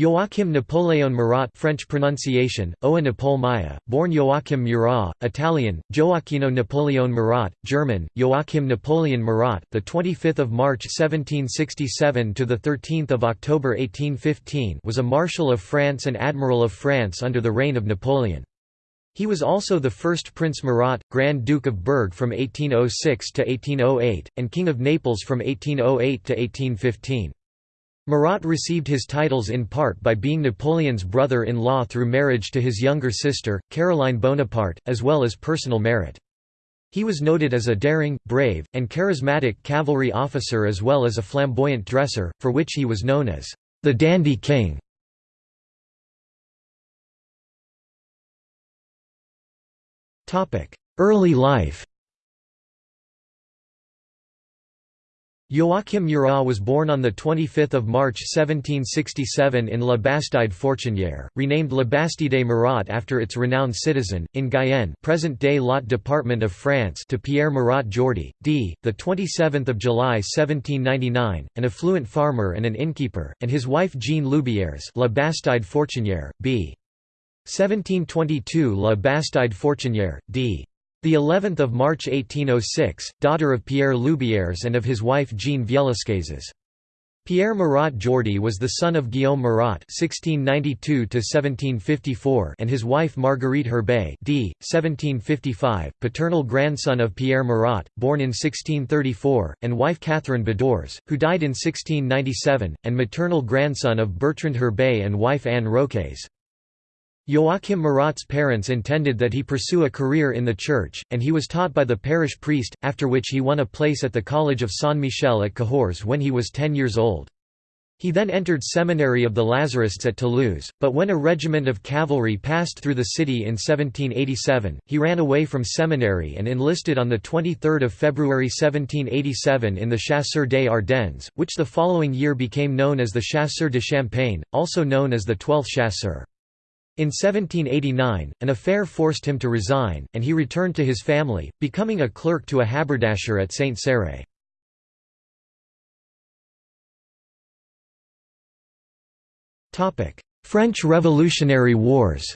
Joachim Napoleon Murat French pronunciation, Oa Maya, born Joachim Murat, Italian, Gioacchino Napoleon Murat, German, Joachim Napoleon Murat, the 25th March 1767 to the 13th October 1815 was a Marshal of France and Admiral of France under the reign of Napoleon. He was also the first Prince Murat, Grand Duke of Berg from 1806 to 1808, and King of Naples from 1808 to 1815. Murat received his titles in part by being Napoleon's brother-in-law through marriage to his younger sister, Caroline Bonaparte, as well as personal merit. He was noted as a daring, brave, and charismatic cavalry officer as well as a flamboyant dresser, for which he was known as the Dandy King. Early life Joachim Murat was born on 25 March 1767 in La Bastide Fortunière, renamed La Bastide Murat after its renowned citizen, in Guyenne present-day Lot Department of France to Pierre Murat Jordy, d. 27 July 1799, an affluent farmer and an innkeeper, and his wife Jean Loubières La Bastide Fortunière, b. 1722 La Bastide Fortunière, d. The 11th of March 1806, daughter of Pierre Loubières and of his wife Jean Vielescazes. Pierre Murat Jordy was the son of Guillaume Murat (1692–1754) and his wife Marguerite Herbey (d. 1755), paternal grandson of Pierre Murat, born in 1634, and wife Catherine Bedores, who died in 1697, and maternal grandson of Bertrand Herbey and wife Anne Roques. Joachim Murat's parents intended that he pursue a career in the church, and he was taught by the parish priest, after which he won a place at the College of Saint-Michel at Cahors when he was 10 years old. He then entered seminary of the Lazarists at Toulouse, but when a regiment of cavalry passed through the city in 1787, he ran away from seminary and enlisted on 23 February 1787 in the Chasseurs des Ardennes, which the following year became known as the Chasseurs de Champagne, also known as the Twelfth Chasseurs. In 1789, an affair forced him to resign, and he returned to his family, becoming a clerk to a haberdasher at Saint Céré. French Revolutionary Wars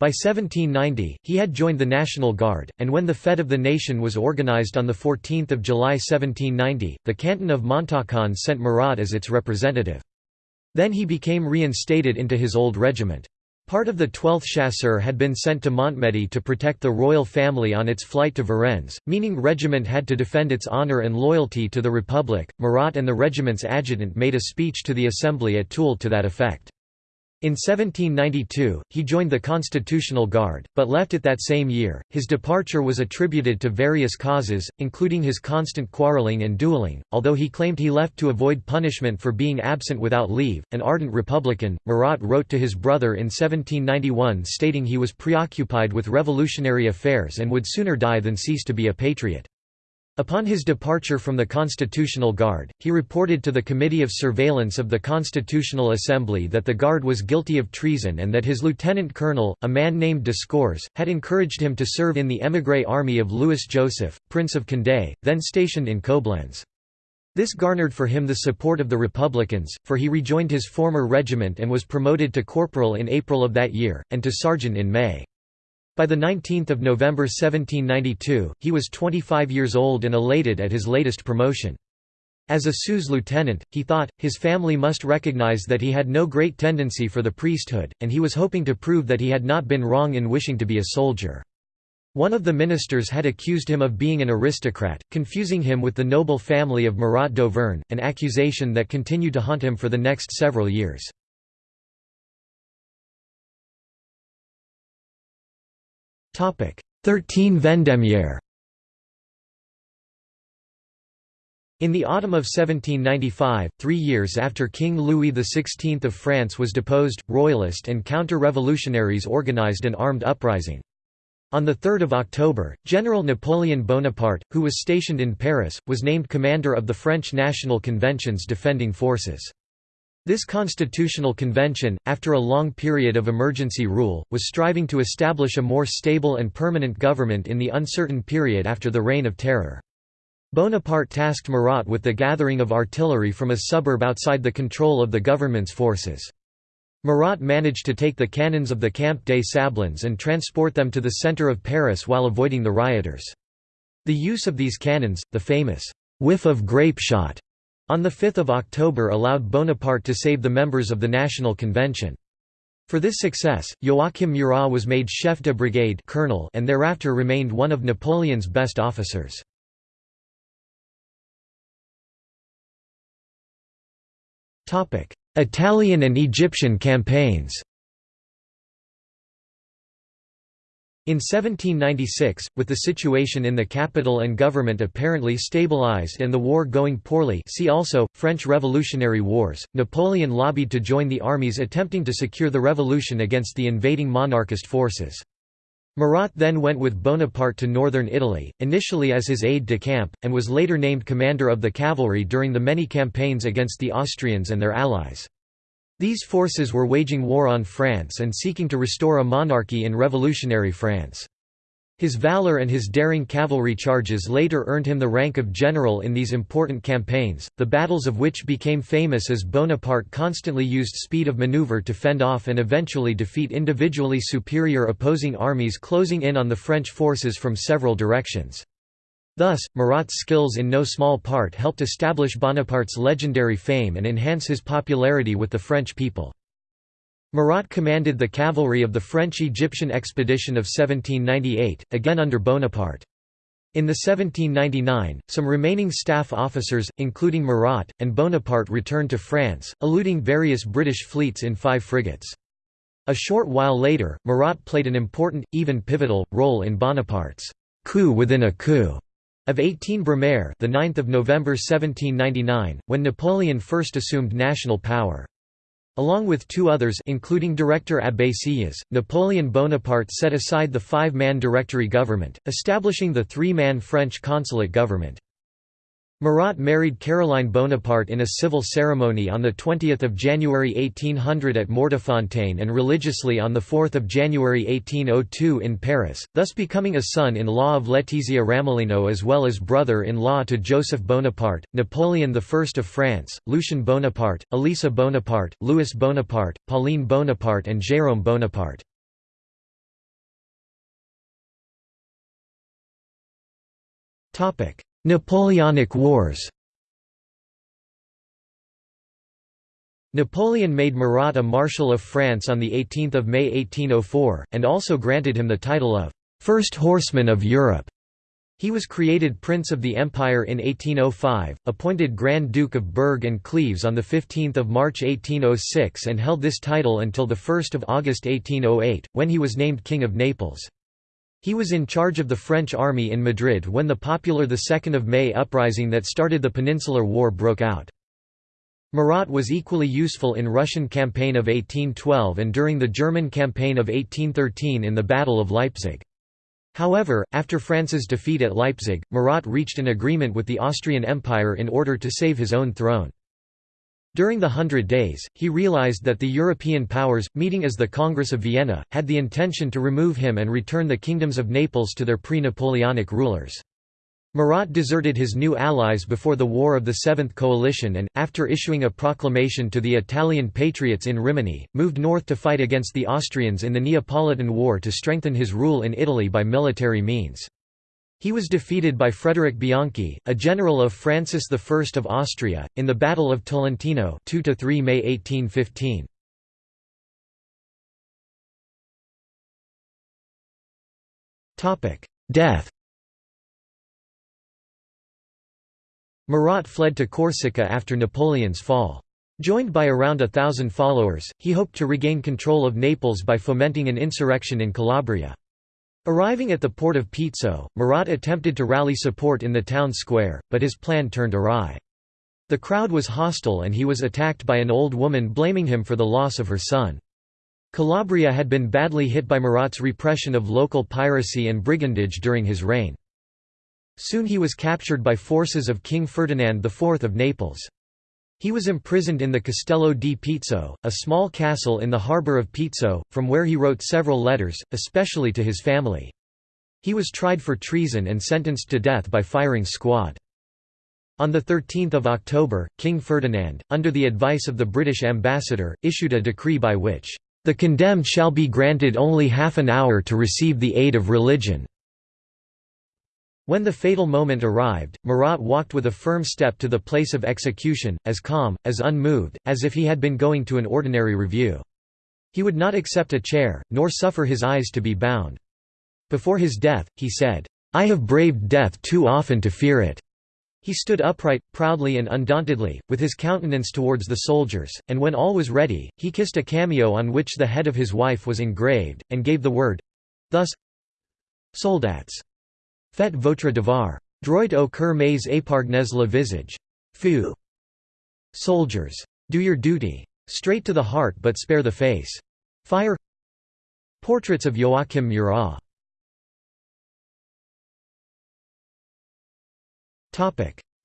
By 1790, he had joined the National Guard, and when the Fête of the Nation was organized on 14 July 1790, the canton of Montfaucon sent Murat as its representative. Then he became reinstated into his old regiment. Part of the 12th Chasseurs had been sent to Montmedy to protect the royal family on its flight to Varennes, meaning regiment had to defend its honour and loyalty to the Republic. Murat and the regiment's adjutant made a speech to the assembly at Toul to that effect. In 1792, he joined the Constitutional Guard, but left it that same year. His departure was attributed to various causes, including his constant quarreling and dueling, although he claimed he left to avoid punishment for being absent without leave. An ardent Republican, Murat wrote to his brother in 1791 stating he was preoccupied with revolutionary affairs and would sooner die than cease to be a patriot. Upon his departure from the Constitutional Guard, he reported to the Committee of Surveillance of the Constitutional Assembly that the Guard was guilty of treason and that his lieutenant colonel, a man named Descours, had encouraged him to serve in the émigré army of Louis Joseph, Prince of Condé, then stationed in Coblentz. This garnered for him the support of the Republicans, for he rejoined his former regiment and was promoted to corporal in April of that year, and to sergeant in May. By 19 November 1792, he was 25 years old and elated at his latest promotion. As a sous lieutenant, he thought, his family must recognize that he had no great tendency for the priesthood, and he was hoping to prove that he had not been wrong in wishing to be a soldier. One of the ministers had accused him of being an aristocrat, confusing him with the noble family of Murat d'Auvergne, an accusation that continued to haunt him for the next several years. Thirteen Vendémiaire In the autumn of 1795, three years after King Louis XVI of France was deposed, royalist and counter-revolutionaries organized an armed uprising. On 3 October, General Napoleon Bonaparte, who was stationed in Paris, was named commander of the French National Convention's defending forces. This constitutional convention, after a long period of emergency rule, was striving to establish a more stable and permanent government in the uncertain period after the Reign of Terror. Bonaparte tasked Murat with the gathering of artillery from a suburb outside the control of the government's forces. Murat managed to take the cannons of the Camp des Sablons and transport them to the centre of Paris while avoiding the rioters. The use of these cannons, the famous whiff of grape shot, on 5 October allowed Bonaparte to save the members of the National Convention. For this success, Joachim Murat was made chef de brigade colonel and thereafter remained one of Napoleon's best officers. Italian and Egyptian campaigns In 1796, with the situation in the capital and government apparently stabilized and the war going poorly see also, French Revolutionary Wars, Napoleon lobbied to join the armies attempting to secure the revolution against the invading monarchist forces. Murat then went with Bonaparte to northern Italy, initially as his aide-de-camp, and was later named commander of the cavalry during the many campaigns against the Austrians and their allies. These forces were waging war on France and seeking to restore a monarchy in revolutionary France. His valor and his daring cavalry charges later earned him the rank of general in these important campaigns, the battles of which became famous as Bonaparte constantly used speed of maneuver to fend off and eventually defeat individually superior opposing armies closing in on the French forces from several directions. Thus, Murat's skills in no small part helped establish Bonaparte's legendary fame and enhance his popularity with the French people. Murat commanded the cavalry of the French-Egyptian expedition of 1798, again under Bonaparte. In the 1799, some remaining staff officers, including Murat, and Bonaparte returned to France, eluding various British fleets in five frigates. A short while later, Murat played an important, even pivotal, role in Bonaparte's coup within a coup of 18 Brumaire the 9th of November 1799, when Napoleon first assumed national power. Along with two others including director Abbé Sieyès, Napoleon Bonaparte set aside the five-man Directory government, establishing the three-man French consulate government. Murat married Caroline Bonaparte in a civil ceremony on 20 January 1800 at Mortefontaine and religiously on 4 January 1802 in Paris, thus becoming a son-in-law of Letizia Ramolino as well as brother-in-law to Joseph Bonaparte, Napoleon I of France, Lucien Bonaparte, Elisa Bonaparte, Louis Bonaparte, Pauline Bonaparte and Jérôme Bonaparte. Topic Napoleonic Wars Napoleon made Murat a Marshal of France on 18 May 1804, and also granted him the title of First Horseman of Europe. He was created Prince of the Empire in 1805, appointed Grand Duke of Berg and Cleves on 15 March 1806 and held this title until 1 August 1808, when he was named King of Naples. He was in charge of the French army in Madrid when the popular 2 May uprising that started the Peninsular War broke out. Murat was equally useful in Russian campaign of 1812 and during the German campaign of 1813 in the Battle of Leipzig. However, after France's defeat at Leipzig, Murat reached an agreement with the Austrian Empire in order to save his own throne. During the Hundred Days, he realized that the European powers, meeting as the Congress of Vienna, had the intention to remove him and return the kingdoms of Naples to their pre-Napoleonic rulers. Murat deserted his new allies before the War of the Seventh Coalition and, after issuing a proclamation to the Italian patriots in Rimini, moved north to fight against the Austrians in the Neapolitan War to strengthen his rule in Italy by military means. He was defeated by Frederick Bianchi, a general of Francis I of Austria, in the Battle of Tolentino 2–3 May 1815. Death Murat fled to Corsica after Napoleon's fall. Joined by around a thousand followers, he hoped to regain control of Naples by fomenting an insurrection in Calabria. Arriving at the port of Pizzo, Murat attempted to rally support in the town square, but his plan turned awry. The crowd was hostile and he was attacked by an old woman blaming him for the loss of her son. Calabria had been badly hit by Murat's repression of local piracy and brigandage during his reign. Soon he was captured by forces of King Ferdinand IV of Naples. He was imprisoned in the Castello di Pizzo, a small castle in the harbour of Pizzo, from where he wrote several letters, especially to his family. He was tried for treason and sentenced to death by firing squad. On 13 October, King Ferdinand, under the advice of the British ambassador, issued a decree by which, "...the condemned shall be granted only half an hour to receive the aid of religion." When the fatal moment arrived, Murat walked with a firm step to the place of execution, as calm, as unmoved, as if he had been going to an ordinary review. He would not accept a chair, nor suffer his eyes to be bound. Before his death, he said, "'I have braved death too often to fear it." He stood upright, proudly and undauntedly, with his countenance towards the soldiers, and when all was ready, he kissed a cameo on which the head of his wife was engraved, and gave the word—thus Soldats. Faites votre devoir. Droit au cœur mais épargnez le visage. Feu. Soldiers. Do your duty. Straight to the heart but spare the face. Fire Portraits of Joachim Murat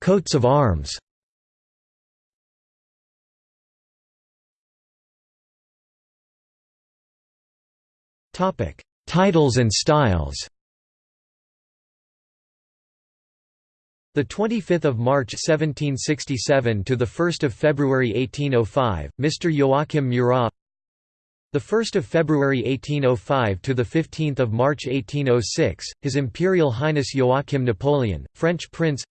Coats of arms Titles and styles The 25th of March 1767 to the 1st of February 1805, Mr. Joachim Murat. The 1st of February 1805 to the 15th of March 1806, His Imperial Highness Joachim Napoleon, French Prince.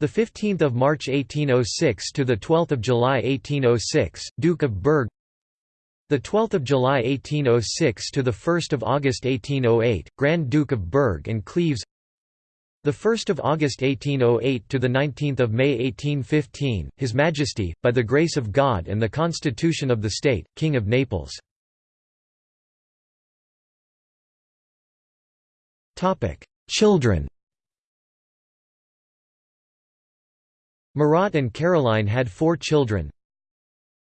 The 15th of March 1806 to the 12th of July 1806, Duke of Berg. The 12th of July 1806 to the 1st of August 1808, Grand Duke of Berg and Cleves. The 1st of August 1808 to the 19th of May 1815, His Majesty, by the grace of God and the Constitution of the State, King of Naples. Topic: Children. Murat and Caroline had four children.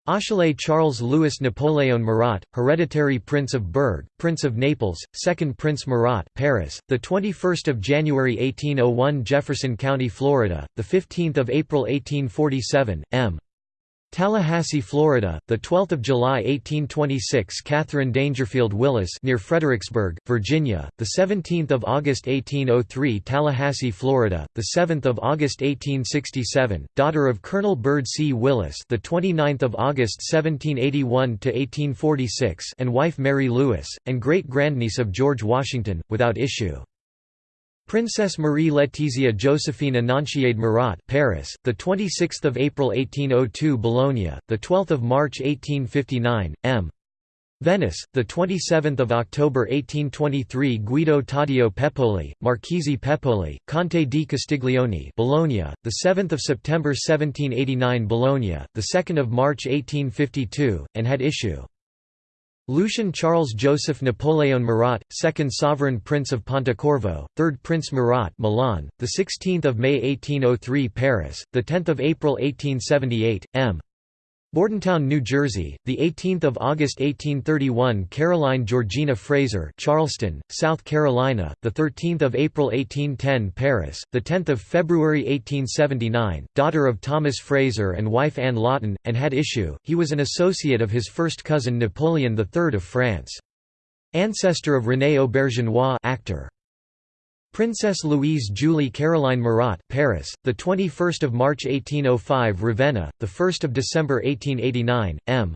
Achille Charles Louis Napoléon Murat, hereditary Prince of Berg, Prince of Naples, second Prince Murat, Paris, the 21st of January 1801, Jefferson County, Florida, the 15th of April 1847, M. Tallahassee, Florida, the 12th of July 1826 Catherine Dangerfield Willis near Fredericksburg, Virginia, the 17th of August 1803 Tallahassee, Florida, the 7th of August 1867 daughter of Colonel Byrd C. Willis the 29th of August 1781 to 1846 and wife Mary Lewis and great-grandniece of George Washington without issue Princess Marie Laetitia Josephine Annonciade Murat, Paris, the 26th of April 1802, Bologna, the 12th of March 1859, M. Venice, the 27th of October 1823, Guido Taddeo Pepoli, Marchese Pepoli, Conte di Castiglione, Bologna, the 7th of September 1789, Bologna, the 2nd of March 1852, and had issue. Lucien Charles Joseph Napoleon Murat, second sovereign prince of Pontecorvo, third Prince Murat, Milan, the 16th of May 1803, Paris, the 10th of April 1878, M. Bordentown, New Jersey, the 18th of August 1831, Caroline Georgina Fraser, Charleston, South Carolina, the 13th of April 1810, Paris, the 10th of February 1879, daughter of Thomas Fraser and wife Anne Lawton, and had issue. He was an associate of his first cousin Napoleon III of France. Ancestor of René Auberjonois, actor. Princess Louise Julie Caroline Murat, Paris, the 21st of March 1805, Ravenna, the 1st of December 1889, M.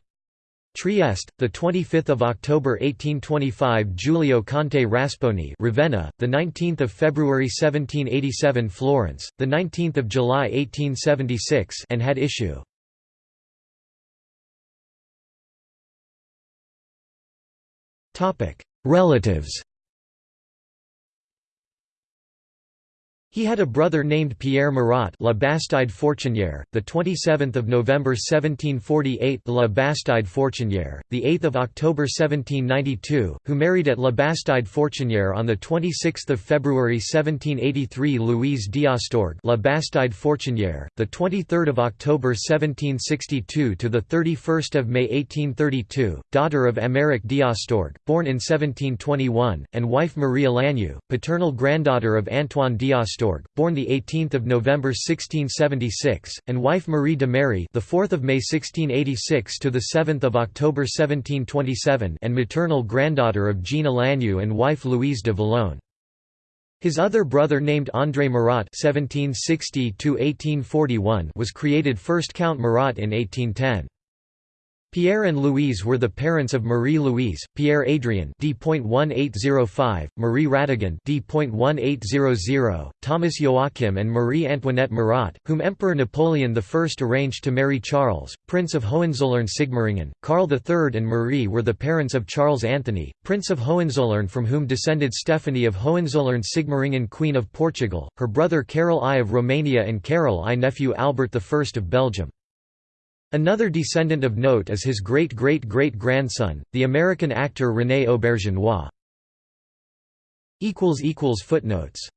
Trieste, the 25th of October 1825, Giulio Conte Rasponi, Ravenna, the 19th of February 1787, Florence, the 19th of July 1876, and had issue. Topic: Relatives. He had a brother named Pierre Murat, La Bastide Fortunière, the 27th of November 1748, La Bastide Fortunière, the 8th of October 1792, who married at La Bastide Fortunière on the 26th of February 1783, Louise d'Astorg, La Bastide Fortunière, the 23rd of October 1762 to the 31st of May 1832, daughter of Améric d'Astorg, born in 1721, and wife Marie Lagneau, paternal granddaughter of Antoine born the 18th of November 1676, and wife Marie de Mary, the 4th of May 1686 to the 7th of October 1727, and maternal granddaughter of Jeanne Lagneau and wife Louise de Vallone. His other brother named André Murat (1760–1841) was created first Count Murat in 1810. Pierre and Louise were the parents of Marie-Louise, Pierre Adrien d.1805, Marie Radigan d.1800, Thomas Joachim and Marie Antoinette Murat, whom Emperor Napoleon I arranged to marry Charles, Prince of Hohenzollern-Sigmaringen. Karl III and Marie were the parents of Charles Anthony, Prince of Hohenzollern from whom descended Stephanie of Hohenzollern-Sigmaringen Queen of Portugal, her brother Carol I of Romania and Carol I nephew Albert I of Belgium. Another descendant of note is his great-great-great-grandson, the American actor René Auberjonois. Footnotes